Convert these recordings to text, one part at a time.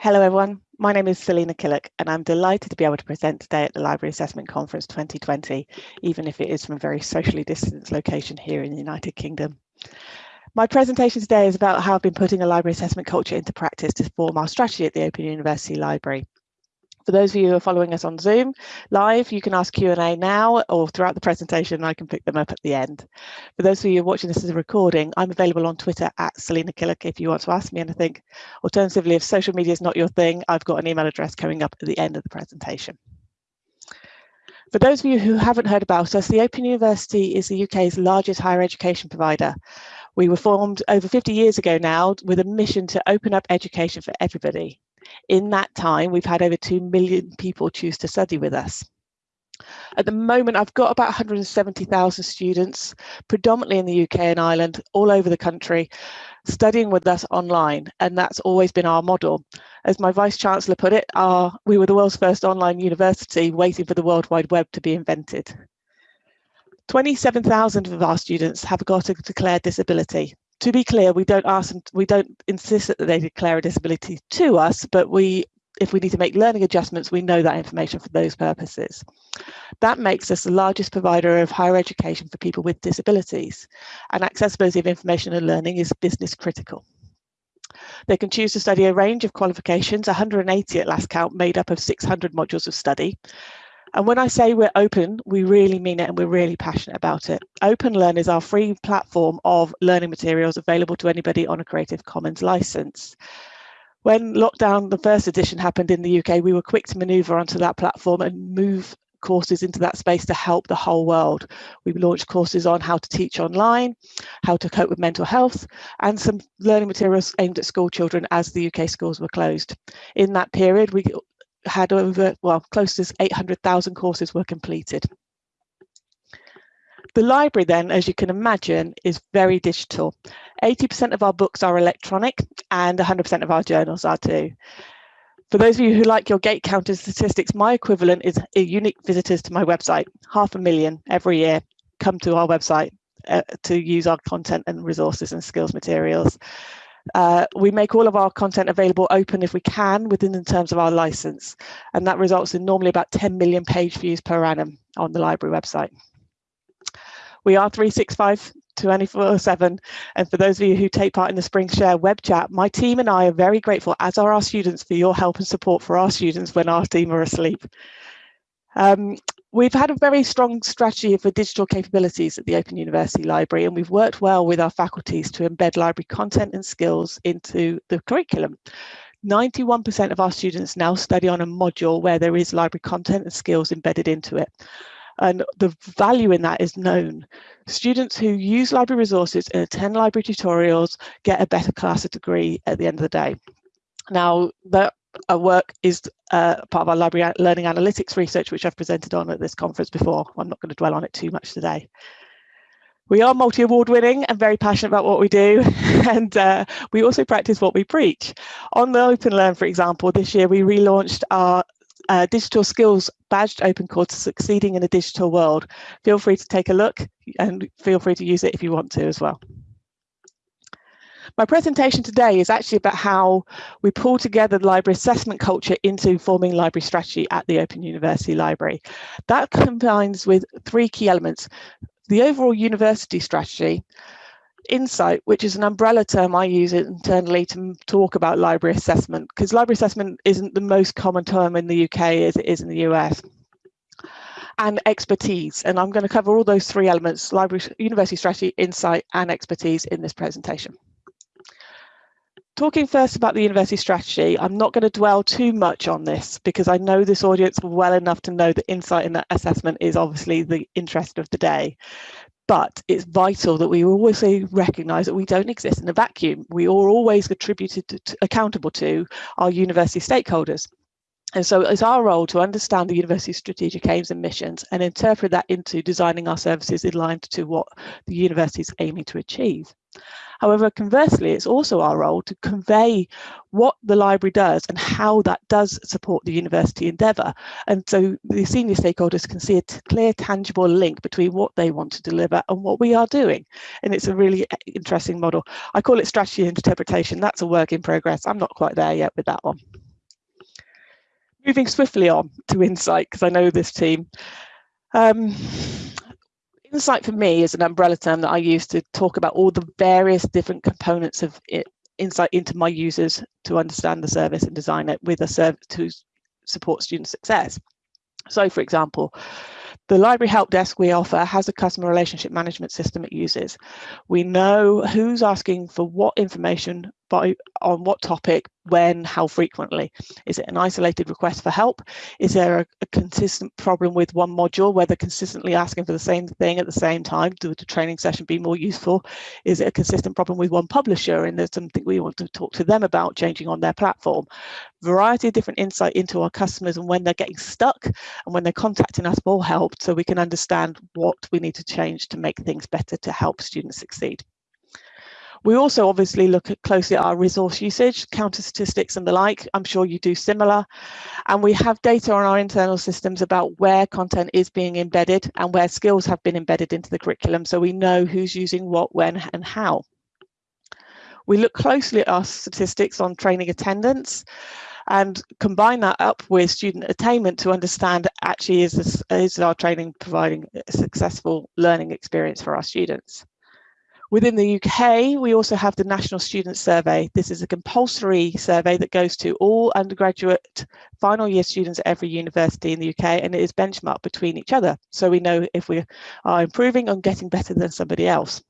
Hello everyone, my name is Selina Killick and I'm delighted to be able to present today at the Library Assessment Conference 2020, even if it is from a very socially distanced location here in the United Kingdom. My presentation today is about how I've been putting a library assessment culture into practice to form our strategy at the Open University Library. For those of you who are following us on Zoom live, you can ask Q&A now or throughout the presentation, I can pick them up at the end. For those of you watching this as a recording, I'm available on Twitter at Selina Killick if you want to ask me anything. Alternatively, if social media is not your thing, I've got an email address coming up at the end of the presentation. For those of you who haven't heard about us, the Open University is the UK's largest higher education provider. We were formed over 50 years ago now with a mission to open up education for everybody. In that time, we've had over 2 million people choose to study with us. At the moment, I've got about 170,000 students, predominantly in the UK and Ireland, all over the country, studying with us online, and that's always been our model. As my Vice Chancellor put it, our, we were the world's first online university waiting for the World Wide Web to be invented. 27,000 of our students have got a declared disability to be clear, we don't ask them, we don't insist that they declare a disability to us, but we, if we need to make learning adjustments, we know that information for those purposes. That makes us the largest provider of higher education for people with disabilities, and accessibility of information and learning is business critical. They can choose to study a range of qualifications, 180 at last count, made up of 600 modules of study, and when I say we're open, we really mean it and we're really passionate about it. OpenLearn is our free platform of learning materials available to anybody on a Creative Commons license. When lockdown, the first edition happened in the UK, we were quick to maneuver onto that platform and move courses into that space to help the whole world. We launched courses on how to teach online, how to cope with mental health, and some learning materials aimed at school children as the UK schools were closed. In that period, we had over, well, close to 800,000 courses were completed. The library then, as you can imagine, is very digital. 80% of our books are electronic and 100% of our journals are too. For those of you who like your gate counter statistics, my equivalent is unique visitors to my website. Half a million every year come to our website uh, to use our content and resources and skills materials. Uh, we make all of our content available open if we can within the terms of our license, and that results in normally about 10 million page views per annum on the library website. We are 365 24-7 and for those of you who take part in the Springshare web chat, my team and I are very grateful, as are our students, for your help and support for our students when our team are asleep. Um, We've had a very strong strategy for digital capabilities at the Open University Library, and we've worked well with our faculties to embed library content and skills into the curriculum. 91% of our students now study on a module where there is library content and skills embedded into it. And the value in that is known. Students who use library resources and attend library tutorials get a better class of degree at the end of the day. Now, that our work is uh, part of our library learning analytics research, which I've presented on at this conference before. I'm not going to dwell on it too much today. We are multi-award winning and very passionate about what we do. and uh, we also practice what we preach. On the OpenLearn, for example, this year we relaunched our uh, digital skills badged open course succeeding in a digital world. Feel free to take a look and feel free to use it if you want to as well. My presentation today is actually about how we pull together the library assessment culture into forming library strategy at the Open University Library. That combines with three key elements. The overall university strategy, insight, which is an umbrella term I use internally to talk about library assessment, because library assessment isn't the most common term in the UK as it is in the US and expertise. And I'm going to cover all those three elements, library, university strategy, insight and expertise in this presentation. Talking first about the university strategy, I'm not going to dwell too much on this because I know this audience well enough to know that insight in that assessment is obviously the interest of the day. But it's vital that we always recognise that we don't exist in a vacuum. We are always attributed to, accountable to our university stakeholders. And so it's our role to understand the university's strategic aims and missions and interpret that into designing our services in line to what the university is aiming to achieve. However, conversely, it's also our role to convey what the library does and how that does support the university endeavour. And so the senior stakeholders can see a clear, tangible link between what they want to deliver and what we are doing. And it's a really interesting model. I call it strategy interpretation. That's a work in progress. I'm not quite there yet with that one. Moving swiftly on to Insight, because I know this team. Um, Insight for me is an umbrella term that I use to talk about all the various different components of it, insight into my users to understand the service and design it with a service to support student success. So for example, the library help desk we offer has a customer relationship management system it uses. We know who's asking for what information by on what topic, when, how frequently. Is it an isolated request for help? Is there a, a, consistent problem with one module where they're consistently asking for the same thing at the same time? Do the training session be more useful? Is it a consistent problem with one publisher and there's something we want to talk to them about changing on their platform? Variety of different insight into our customers and when they're getting stuck and when they're contacting us for help so we can understand what we need to change to make things better to help students succeed. We also obviously look at closely at our resource usage, counter statistics and the like. I'm sure you do similar. And we have data on our internal systems about where content is being embedded and where skills have been embedded into the curriculum. So we know who's using what, when and how. We look closely at our statistics on training attendance and combine that up with student attainment to understand actually is, this, is our training providing a successful learning experience for our students. Within the UK, we also have the National Student Survey. This is a compulsory survey that goes to all undergraduate final year students at every university in the UK and it is benchmarked between each other. So we know if we are improving and getting better than somebody else.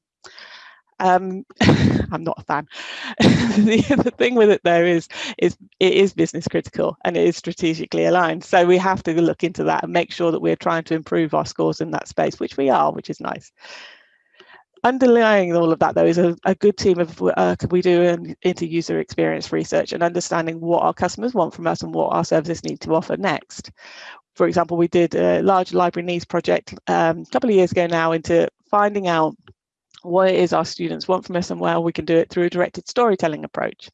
Um, I'm not a fan. the, the thing with it though is, is it is business critical and it is strategically aligned. So we have to look into that and make sure that we're trying to improve our scores in that space, which we are, which is nice underlying all of that though is a, a good team of uh, we do an, into user experience research and understanding what our customers want from us and what our services need to offer next. For example we did a large library needs project um, a couple of years ago now into finding out what it is our students want from us and where we can do it through a directed storytelling approach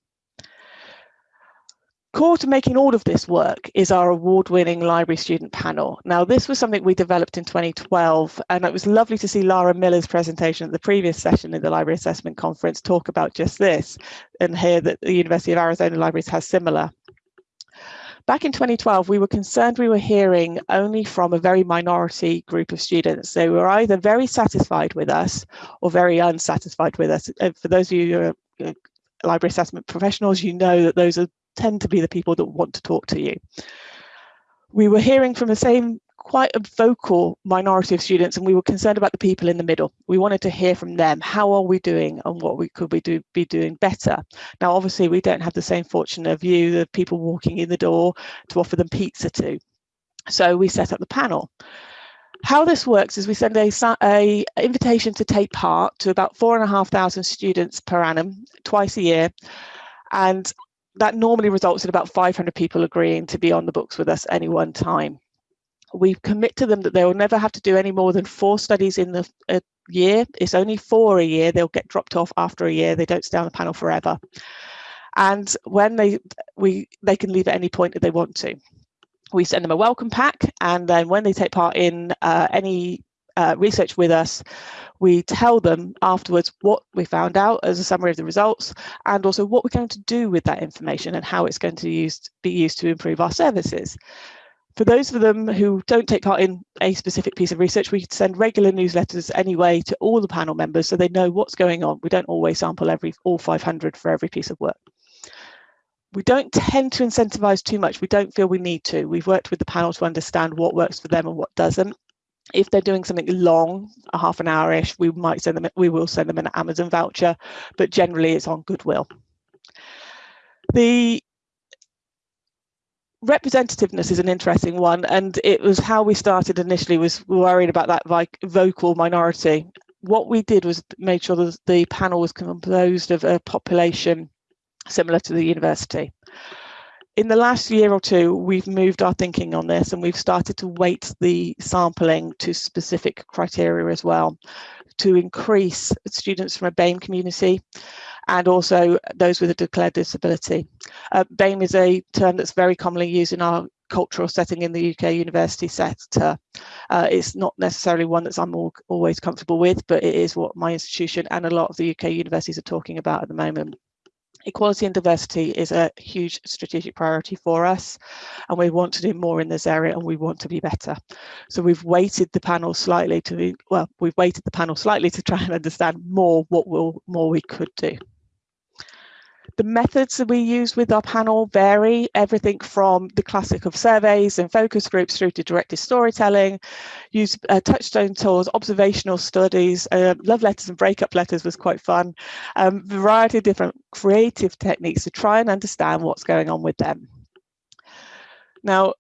Core to making all of this work is our award-winning library student panel. Now, this was something we developed in 2012, and it was lovely to see Lara Miller's presentation at the previous session in the Library Assessment Conference talk about just this, and hear that the University of Arizona Libraries has similar. Back in 2012, we were concerned we were hearing only from a very minority group of students. They were either very satisfied with us or very unsatisfied with us. For those of you who are uh, library assessment professionals, you know that those are tend to be the people that want to talk to you. We were hearing from the same quite a vocal minority of students and we were concerned about the people in the middle. We wanted to hear from them. How are we doing and what we could we do be doing better? Now, obviously, we don't have the same fortune of you, the people walking in the door to offer them pizza to. So we set up the panel. How this works is we send a, a invitation to take part to about four and a half thousand students per annum, twice a year. And that normally results in about 500 people agreeing to be on the books with us any one time. We commit to them that they will never have to do any more than four studies in the a year. It's only four a year. They'll get dropped off after a year. They don't stay on the panel forever. And when they we they can leave at any point that they want to. We send them a welcome pack, and then when they take part in uh, any uh, research with us, we tell them afterwards what we found out as a summary of the results and also what we're going to do with that information and how it's going to be used to improve our services. For those of them who don't take part in a specific piece of research, we send regular newsletters anyway to all the panel members so they know what's going on. We don't always sample every all 500 for every piece of work. We don't tend to incentivize too much. We don't feel we need to. We've worked with the panel to understand what works for them and what doesn't if they're doing something long, a half an hour-ish, we might send them, we will send them an Amazon voucher, but generally it's on goodwill. The representativeness is an interesting one, and it was how we started initially was worried about that vocal minority. What we did was made sure that the panel was composed of a population similar to the university in the last year or two, we've moved our thinking on this and we've started to weight the sampling to specific criteria as well to increase students from a BAME community and also those with a declared disability. Uh, BAME is a term that's very commonly used in our cultural setting in the UK university sector. Uh, it's not necessarily one that I'm all, always comfortable with, but it is what my institution and a lot of the UK universities are talking about at the moment. Equality and diversity is a huge strategic priority for us and we want to do more in this area and we want to be better. So we've weighted the panel slightly to, well, we've weighted the panel slightly to try and understand more what will more we could do. The methods that we use with our panel vary, everything from the classic of surveys and focus groups through to directed storytelling, use uh, touchstone tools, observational studies, uh, love letters and breakup letters was quite fun, um, variety of different creative techniques to try and understand what's going on with them. Now,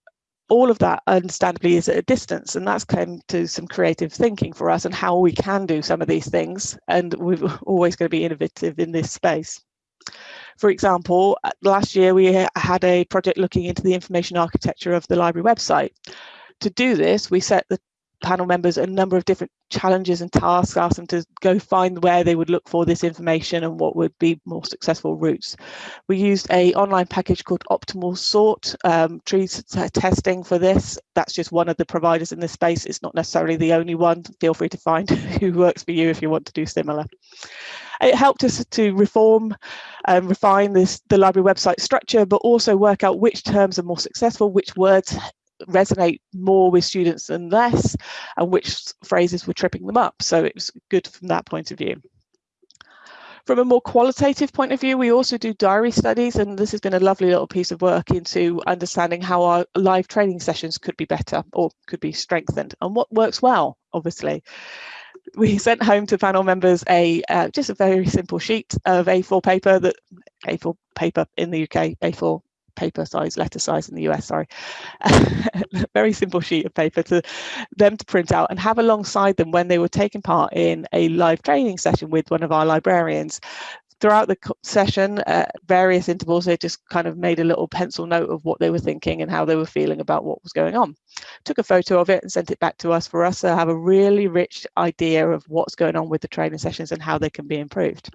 all of that understandably is at a distance and that's come to some creative thinking for us and how we can do some of these things and we're always going to be innovative in this space. For example, uh, last year we had a project looking into the information architecture of the library website. To do this, we set the panel members a number of different challenges and tasks, asked them to go find where they would look for this information and what would be more successful routes. We used a online package called OptimalSort um, tree testing for this. That's just one of the providers in this space. It's not necessarily the only one. Feel free to find who works for you if you want to do similar. It helped us to reform and refine this the library website structure, but also work out which terms are more successful, which words resonate more with students than less, and which phrases were tripping them up. So it was good from that point of view. From a more qualitative point of view, we also do diary studies, and this has been a lovely little piece of work into understanding how our live training sessions could be better or could be strengthened and what works well, obviously we sent home to panel members a uh, just a very simple sheet of A4 paper that A4 paper in the UK, A4 paper size, letter size in the US, sorry. very simple sheet of paper to them to print out and have alongside them when they were taking part in a live training session with one of our librarians throughout the session at various intervals they just kind of made a little pencil note of what they were thinking and how they were feeling about what was going on. Took a photo of it and sent it back to us for us to have a really rich idea of what's going on with the training sessions and how they can be improved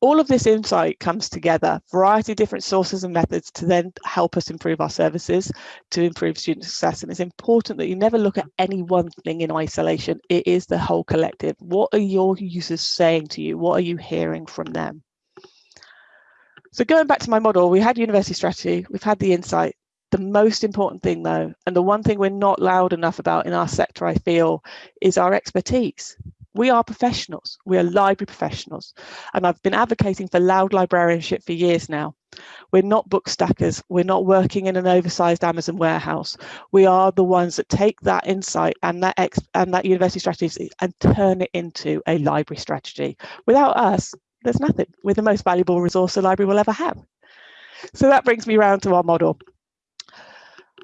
all of this insight comes together, variety of different sources and methods to then help us improve our services, to improve student success. And it's important that you never look at any one thing in isolation. It is the whole collective. What are your users saying to you? What are you hearing from them? So going back to my model, we had university strategy, we've had the insight. The most important thing though, and the one thing we're not loud enough about in our sector, I feel, is our expertise we are professionals, we are library professionals. And I've been advocating for loud librarianship for years now. We're not book stackers, we're not working in an oversized Amazon warehouse. We are the ones that take that insight and that ex and that university strategy and turn it into a library strategy. Without us, there's nothing. We're the most valuable resource a library will ever have. So that brings me round to our model.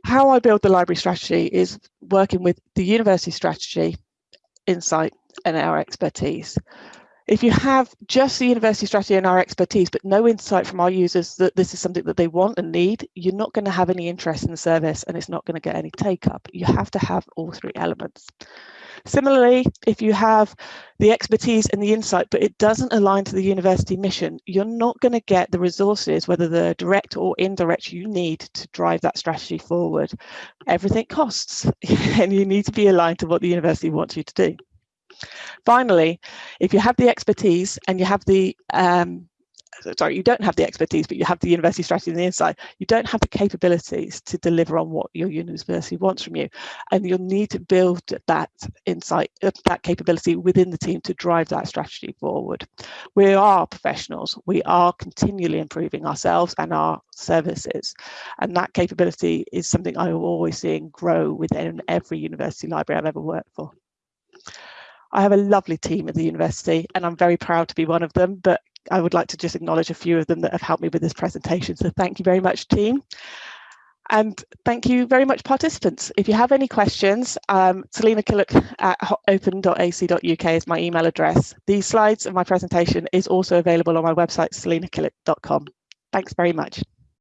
How I build the library strategy is working with the university strategy, insight, and our expertise. If you have just the university strategy and our expertise, but no insight from our users that this is something that they want and need, you're not going to have any interest in the service and it's not going to get any take up. You have to have all three elements. Similarly, if you have the expertise and the insight, but it doesn't align to the university mission, you're not going to get the resources, whether they're direct or indirect, you need to drive that strategy forward. Everything costs and you need to be aligned to what the university wants you to do. Finally, if you have the expertise and you have the um, sorry, you don't have the expertise, but you have the university strategy and the insight, you don't have the capabilities to deliver on what your university wants from you. And you'll need to build that insight, uh, that capability within the team to drive that strategy forward. We are professionals. We are continually improving ourselves and our services. And that capability is something I am always seeing grow within every university library I've ever worked for. I have a lovely team at the university and I'm very proud to be one of them, but I would like to just acknowledge a few of them that have helped me with this presentation. So thank you very much, team. And thank you very much, participants. If you have any questions, um, Selina Killick at open.ac.uk is my email address. These slides of my presentation is also available on my website, selinakillick.com. Thanks very much.